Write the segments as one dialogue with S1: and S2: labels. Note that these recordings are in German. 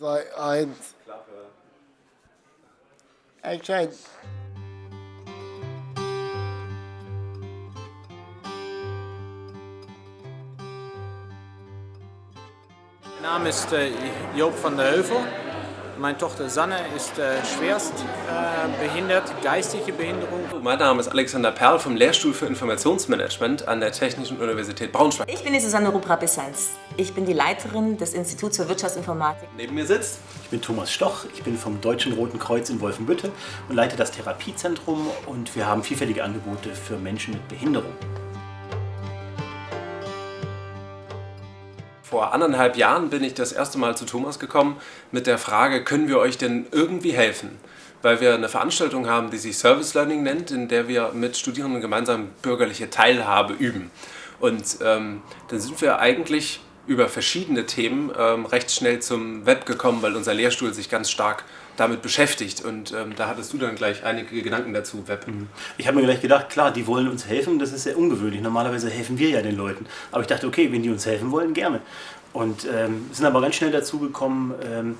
S1: 2, 1.
S2: Klappe.
S1: Action.
S3: Mein Name ist äh, Joop van der Heuvel. Meine Tochter Sanne ist äh, schwerst äh, behindert, geistige Behinderung.
S2: Mein Name ist Alexander Perl vom Lehrstuhl für Informationsmanagement an der Technischen Universität Braunschweig.
S4: Ich bin die Susanne Rupra-Bissens. Ich bin die Leiterin des Instituts für Wirtschaftsinformatik.
S2: Neben mir sitzt
S5: Ich bin Thomas Stoch, ich bin vom Deutschen Roten Kreuz in Wolfenbüttel und leite das Therapiezentrum und wir haben vielfältige Angebote für Menschen mit Behinderung.
S2: Vor anderthalb Jahren bin ich das erste Mal zu Thomas gekommen mit der Frage, können wir euch denn irgendwie helfen? Weil wir eine Veranstaltung haben, die sich Service Learning nennt, in der wir mit Studierenden gemeinsam bürgerliche Teilhabe üben. Und ähm, dann sind wir eigentlich über verschiedene Themen ähm, recht schnell zum Web gekommen, weil unser Lehrstuhl sich ganz stark damit beschäftigt. Und ähm, da hattest du dann gleich einige Gedanken dazu, Web.
S5: Ich habe mir gleich gedacht, klar, die wollen uns helfen, das ist sehr ungewöhnlich. Normalerweise helfen wir ja den Leuten. Aber ich dachte, okay, wenn die uns helfen wollen, gerne. Und ähm, sind aber ganz schnell dazu gekommen, ähm,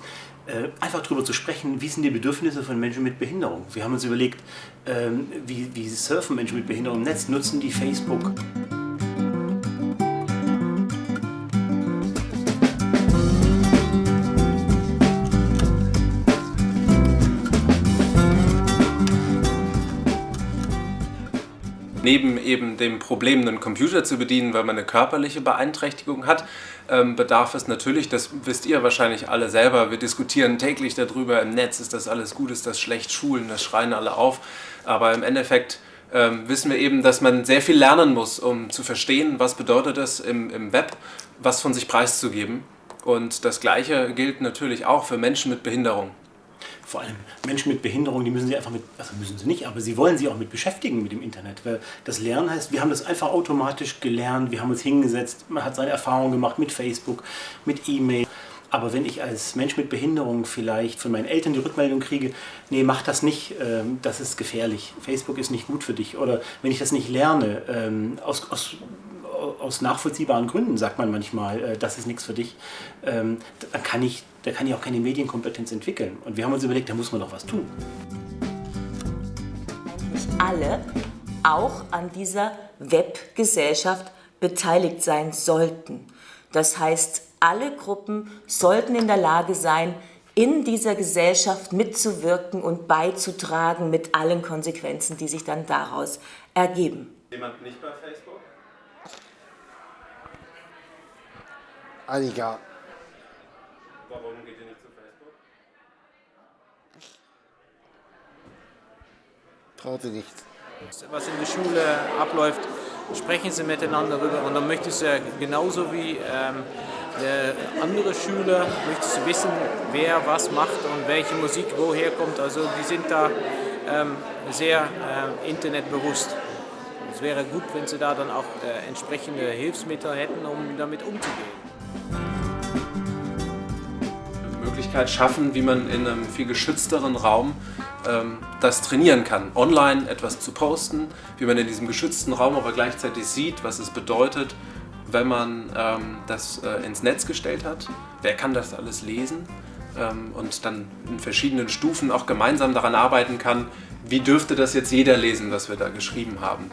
S5: äh, einfach darüber zu sprechen, wie sind die Bedürfnisse von Menschen mit Behinderung. Wir haben uns überlegt, ähm, wie, wie surfen Menschen mit Behinderung im Netz, nutzen die Facebook.
S2: Neben eben dem Problem, einen Computer zu bedienen, weil man eine körperliche Beeinträchtigung hat, ähm, bedarf es natürlich, das wisst ihr wahrscheinlich alle selber, wir diskutieren täglich darüber im Netz, ist das alles gut, ist das schlecht, Schulen, das schreien alle auf, aber im Endeffekt ähm, wissen wir eben, dass man sehr viel lernen muss, um zu verstehen, was bedeutet es im, im Web, was von sich preiszugeben. Und das Gleiche gilt natürlich auch für Menschen mit Behinderung.
S5: Vor allem Menschen mit Behinderung, die müssen sie einfach mit, also müssen sie nicht, aber sie wollen sich auch mit beschäftigen mit dem Internet. Weil das Lernen heißt, wir haben das einfach automatisch gelernt, wir haben uns hingesetzt, man hat seine Erfahrungen gemacht mit Facebook, mit E-Mail. Aber wenn ich als Mensch mit Behinderung vielleicht von meinen Eltern die Rückmeldung kriege, nee, mach das nicht, ähm, das ist gefährlich, Facebook ist nicht gut für dich. Oder wenn ich das nicht lerne, ähm, aus, aus, aus nachvollziehbaren Gründen sagt man manchmal, äh, das ist nichts für dich, ähm, dann kann ich, da kann ich auch keine Medienkompetenz entwickeln. Und wir haben uns überlegt, da muss man doch was tun.
S4: Nicht alle auch an dieser Webgesellschaft beteiligt sein sollten. Das heißt, alle Gruppen sollten in der Lage sein, in dieser Gesellschaft mitzuwirken und beizutragen mit allen Konsequenzen, die sich dann daraus ergeben.
S2: Jemand nicht bei Facebook?
S1: Annika.
S2: Warum geht ihr nicht zu Facebook?
S1: Traut sie nicht.
S3: Was in der Schule abläuft, sprechen sie miteinander darüber und dann möchtest du genauso wie ähm, der andere Schüler, möchtest du wissen, wer was macht und welche Musik woher kommt. Also die sind da ähm, sehr ähm, internetbewusst. Es wäre gut, wenn sie da dann auch äh, entsprechende Hilfsmittel hätten, um damit umzugehen.
S2: Möglichkeit schaffen, wie man in einem viel geschützteren Raum ähm, das trainieren kann. Online etwas zu posten, wie man in diesem geschützten Raum aber gleichzeitig sieht, was es bedeutet, wenn man ähm, das äh, ins Netz gestellt hat. Wer kann das alles lesen? Ähm, und dann in verschiedenen Stufen auch gemeinsam daran arbeiten kann, wie dürfte das jetzt jeder lesen, was wir da geschrieben haben?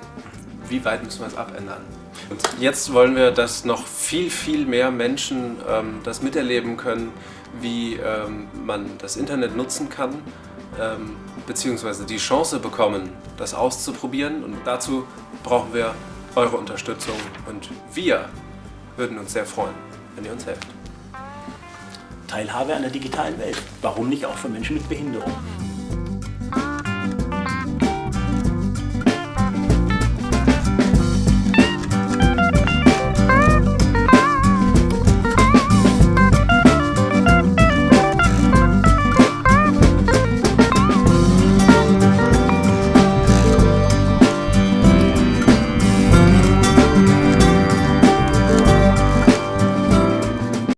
S2: Wie weit müssen wir es abändern? Und jetzt wollen wir, dass noch viel, viel mehr Menschen ähm, das miterleben können, wie ähm, man das Internet nutzen kann, ähm, beziehungsweise die Chance bekommen, das auszuprobieren. Und dazu brauchen wir eure Unterstützung und wir würden uns sehr freuen, wenn ihr uns helft.
S5: Teilhabe an der digitalen Welt. Warum nicht auch für Menschen mit Behinderung?